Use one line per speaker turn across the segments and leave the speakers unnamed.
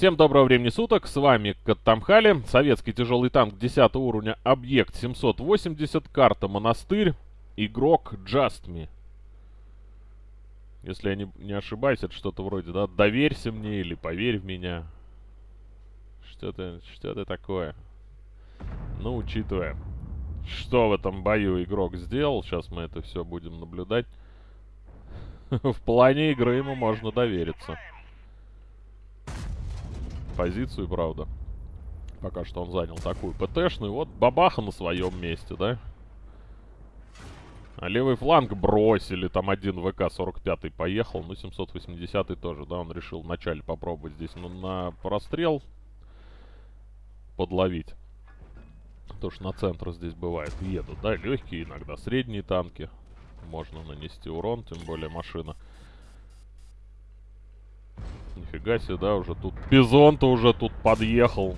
Всем доброго времени суток, с вами Каттамхали, советский тяжелый танк 10 уровня, объект 780, карта Монастырь, игрок Me. Если я не, не ошибаюсь, это что-то вроде, да, доверься мне или поверь в меня. Что-то, что-то такое. Ну, учитывая, что в этом бою игрок сделал, сейчас мы это все будем наблюдать. В плане игры ему можно довериться позицию, правда. Пока что он занял такую ПТшную. Вот бабаха на своем месте, да? А левый фланг бросили. Там один ВК-45 поехал. Ну, 780 тоже, да? Он решил вначале попробовать здесь ну, на прострел подловить. То, что на центр здесь бывает едут, да? Легкие иногда, средние танки. Можно нанести урон, тем более машина Нифига себе, да, уже тут Бизон-то уже тут подъехал.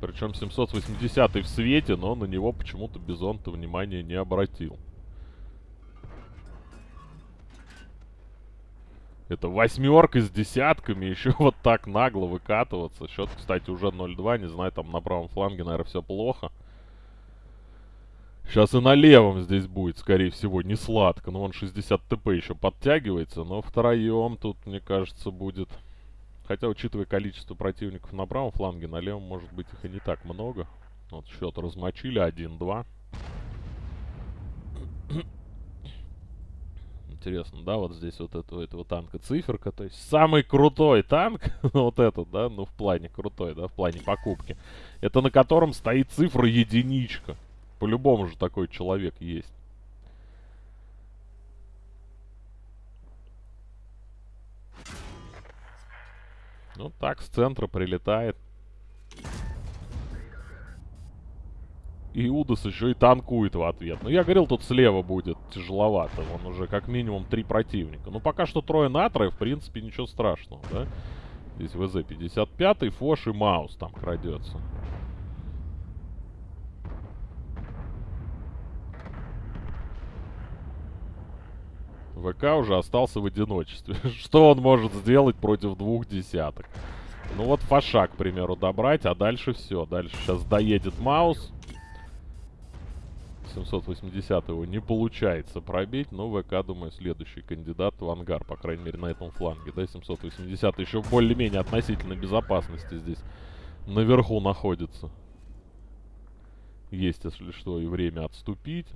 Причем 780 в свете, но на него почему-то Бизон-то внимания не обратил. Это восьмерка с десятками, еще вот так нагло выкатываться. Счет, кстати, уже 0-2, не знаю, там на правом фланге, наверное, все плохо. Сейчас и на левом здесь будет, скорее всего, не сладко. Но он 60 ТП еще подтягивается. Но втроем тут, мне кажется, будет... Хотя, учитывая количество противников на правом фланге, на левом, может быть, их и не так много. Вот счет размочили 1-2. Интересно, да, вот здесь вот этого, этого танка циферка. То есть самый крутой танк, вот этот, да, ну в плане крутой, да, в плане покупки. Это на котором стоит цифра единичка. По-любому же такой человек есть. Ну так, с центра прилетает. И Удас еще и танкует в ответ. Ну, я говорил, тут слева будет тяжеловато. Вон уже как минимум три противника. Ну, пока что трое на трое, в принципе, ничего страшного, да? Здесь ВЗ-55, Фош и Маус там крадется. ВК уже остался в одиночестве. Что он может сделать против двух десяток? Ну вот Фаша, к примеру, добрать, а дальше все. Дальше сейчас доедет Маус. 780 его не получается пробить, но ВК, думаю, следующий кандидат в ангар, по крайней мере, на этом фланге. Да, 780 еще более-менее относительно безопасности здесь наверху находится. Есть, если что, и время отступить.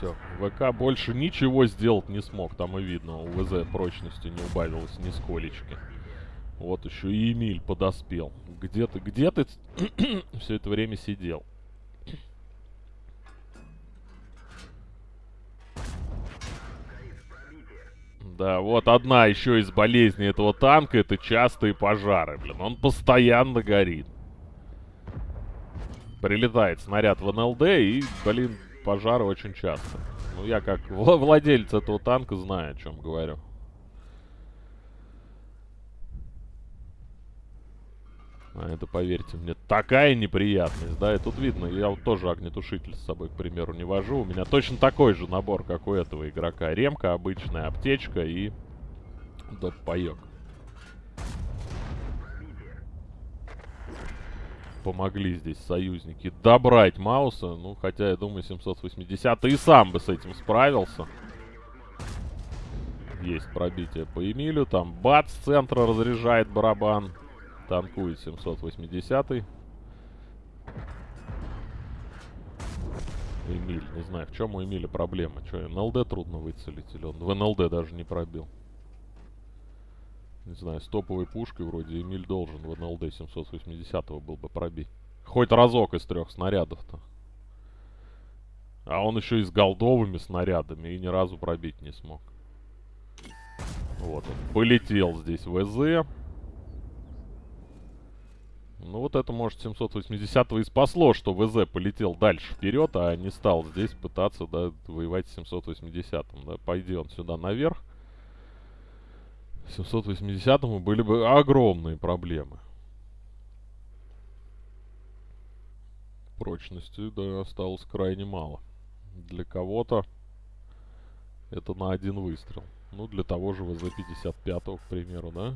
Все. ВК больше ничего сделать не смог. Там и видно, у ВЗ прочности не убавилось ни сколечки. Вот еще и Эмиль подоспел. Где ты, где ты все это время сидел? Да, вот одна еще из болезней этого танка, это частые пожары, блин. Он постоянно горит. Прилетает снаряд в НЛД и, блин, пожары очень часто. Ну, я как владелец этого танка знаю, о чем говорю. А это, поверьте мне, такая неприятность, да, и тут видно, я вот тоже огнетушитель с собой, к примеру, не вожу. У меня точно такой же набор, как у этого игрока. Ремка обычная, аптечка и доп-паёк. Помогли здесь союзники добрать Мауса. Ну, хотя, я думаю, 780 и сам бы с этим справился. Есть пробитие по Эмилю. Там бац, с центра разряжает барабан. Танкует 780 -й. Эмиль, не знаю, в чем у Эмиля проблема. Что, НЛД трудно выцелить? Или он в НЛД даже не пробил? Не знаю, с топовой пушкой вроде Эмиль должен в НЛД 780 был бы пробить. Хоть разок из трех снарядов-то. А он еще и с голдовыми снарядами и ни разу пробить не смог. Вот он. Полетел здесь ВЗ. Ну вот это, может, 780 и спасло, что ВЗ полетел дальше вперед, а не стал здесь пытаться, да, воевать с 780-м, да. Пойди он сюда наверх. 780-му были бы огромные проблемы. Прочности, да, осталось крайне мало. Для кого-то это на один выстрел. Ну, для того же ВЗ-55, к примеру, да?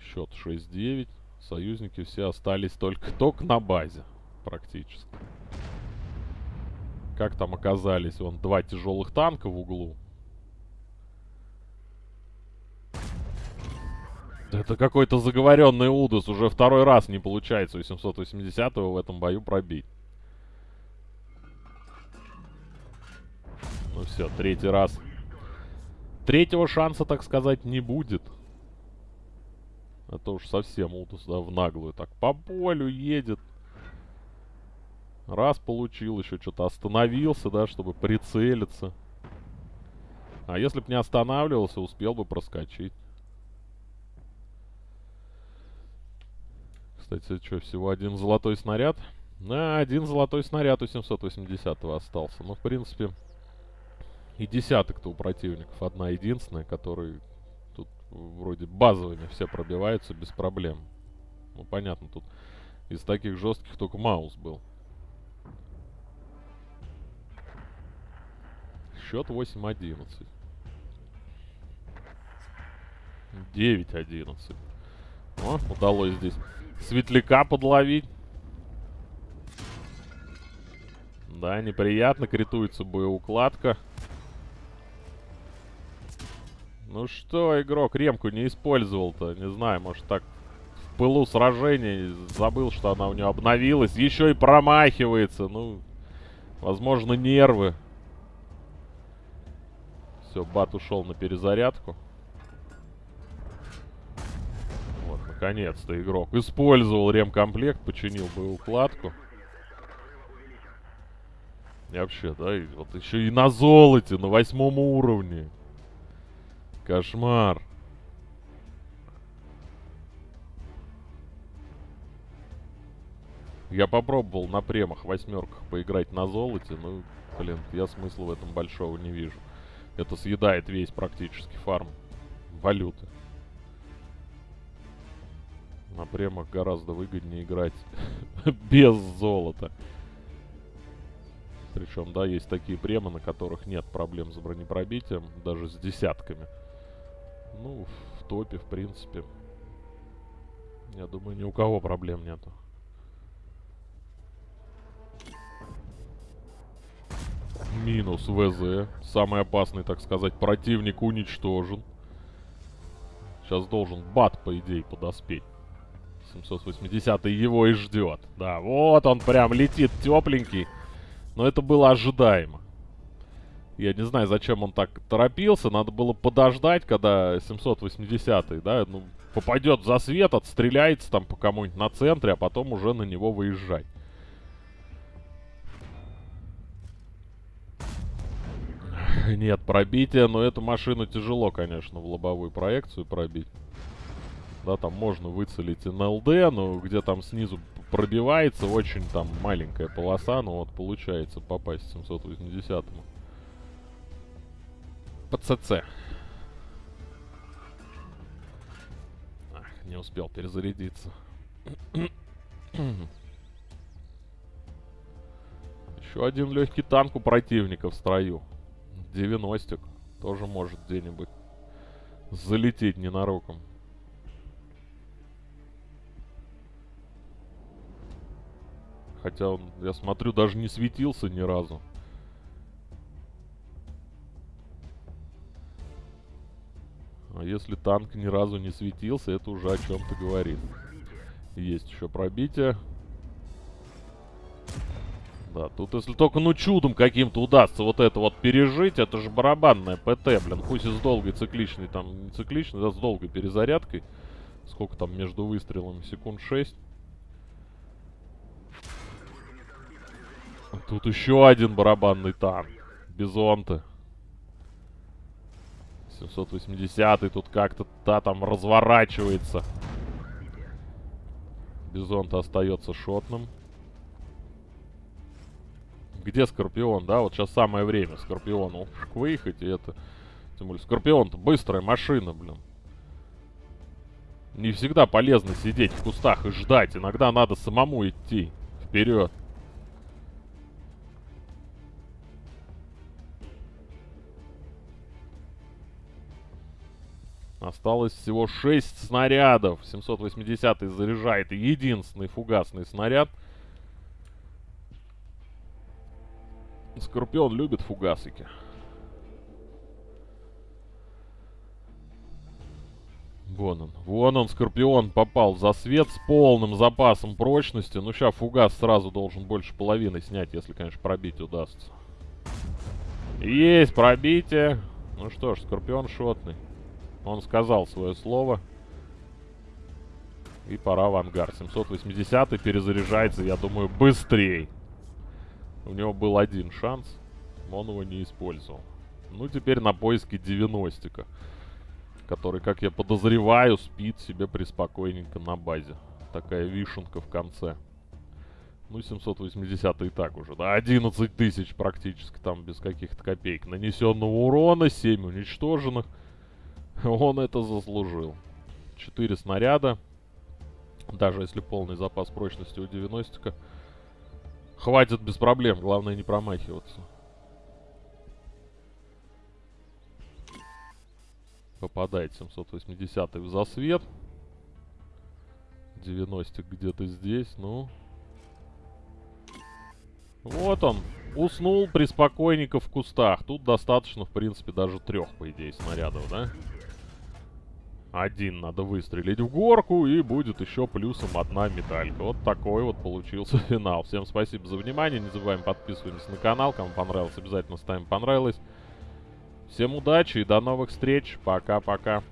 Счет 6-9. Союзники все остались только, только на базе, практически. Как там оказались? Вон два тяжелых танка в углу. Это какой-то заговоренный Удус. Уже второй раз не получается у 780-го в этом бою пробить. Ну все, третий раз. Третьего шанса, так сказать, не будет. Это уж совсем Удус, да, в наглую. Так, по полю едет. Раз получил, еще что-то остановился, да, чтобы прицелиться. А если бы не останавливался, успел бы проскочить. Кстати, что, всего один золотой снаряд? Да, один золотой снаряд у 780-го остался. Ну, в принципе, и десяток-то у противников одна единственная, который тут вроде базовыми все пробиваются без проблем. Ну, понятно, тут из таких жестких только Маус был. Счет 8-11. 9-11. О, удалось здесь светляка подловить. Да, неприятно, критуется боеукладка. Ну что, игрок ремку не использовал-то? Не знаю, может так в пылу сражений забыл, что она у него обновилась. Еще и промахивается. Ну, возможно, нервы. Все, бат ушел на перезарядку. Наконец-то игрок использовал ремкомплект, починил боеукладку. И вообще, да, и вот еще и на золоте, на восьмом уровне. Кошмар. Я попробовал на премах восьмерках поиграть на золоте, ну, блин, я смысла в этом большого не вижу. Это съедает весь практически фарм валюты. На премах гораздо выгоднее играть без золота. Причем, да, есть такие премы, на которых нет проблем с бронепробитием, даже с десятками. Ну, в топе, в принципе, я думаю, ни у кого проблем нету. Минус ВЗ. Самый опасный, так сказать, противник уничтожен. Сейчас должен бат, по идее, подоспеть. 780 его и ждет. Да, вот он прям летит тепленький. Но это было ожидаемо. Я не знаю, зачем он так торопился. Надо было подождать, когда 780 да, ну, попадет за свет, отстреляется там по кому-нибудь на центре, а потом уже на него выезжать. Нет, пробитие, но эту машину тяжело, конечно, в лобовую проекцию пробить. Да, там можно выцелить НЛД, но где там снизу пробивается очень там маленькая полоса, но вот получается попасть 780-му. По ЦЦ. Ах, не успел перезарядиться. Еще один легкий танк у противника в строю. 90 тоже может где-нибудь залететь ненароком. Хотя он, я смотрю, даже не светился ни разу. А если танк ни разу не светился, это уже о чем-то говорит. Есть еще пробитие. Да, тут если только ну чудом каким-то удастся вот это вот пережить, это же барабанная ПТ, блин, пусть и с долгой цикличной, там не цикличной, да, с долгой перезарядкой. Сколько там между выстрелами? Секунд 6. Тут еще один барабанный танк. Бизонты. 780-й тут как-то та там разворачивается. Бизонт остается шотным. Где Скорпион, да? Вот сейчас самое время Скорпиону выехать, и это... Тем более, Скорпион-то быстрая машина, блин. Не всегда полезно сидеть в кустах и ждать. Иногда надо самому идти вперед. Осталось всего 6 снарядов. 780 заряжает единственный фугасный снаряд. Скорпион любит фугасики. Вон он. Вон он, Скорпион, попал за свет с полным запасом прочности. Ну, сейчас фугас сразу должен больше половины снять, если, конечно, пробить удастся. Есть пробитие. Ну что ж, Скорпион шотный. Он сказал свое слово. И пора в ангар. 780 перезаряжается, я думаю, быстрее. У него был один шанс. Он его не использовал. Ну, теперь на поиске 90-ка который, как я подозреваю, спит себе преспокойненько на базе. Такая вишенка в конце. Ну, 780 и так уже, да, 11 тысяч практически там без каких-то копеек. Нанесенного урона, 7 уничтоженных. Он это заслужил. 4 снаряда. Даже если полный запас прочности у 90-ка. Хватит без проблем, главное не промахиваться. Попадает 780 в засвет. 90 где-то здесь, ну. Вот он. Уснул приспокойненько в кустах. Тут достаточно, в принципе, даже трех, по идее, снарядов, да? Один надо выстрелить в горку, и будет еще плюсом одна медалька. Вот такой вот получился финал. Всем спасибо за внимание. Не забываем подписываться на канал. Кому понравилось, обязательно ставим понравилось. Всем удачи и до новых встреч. Пока-пока.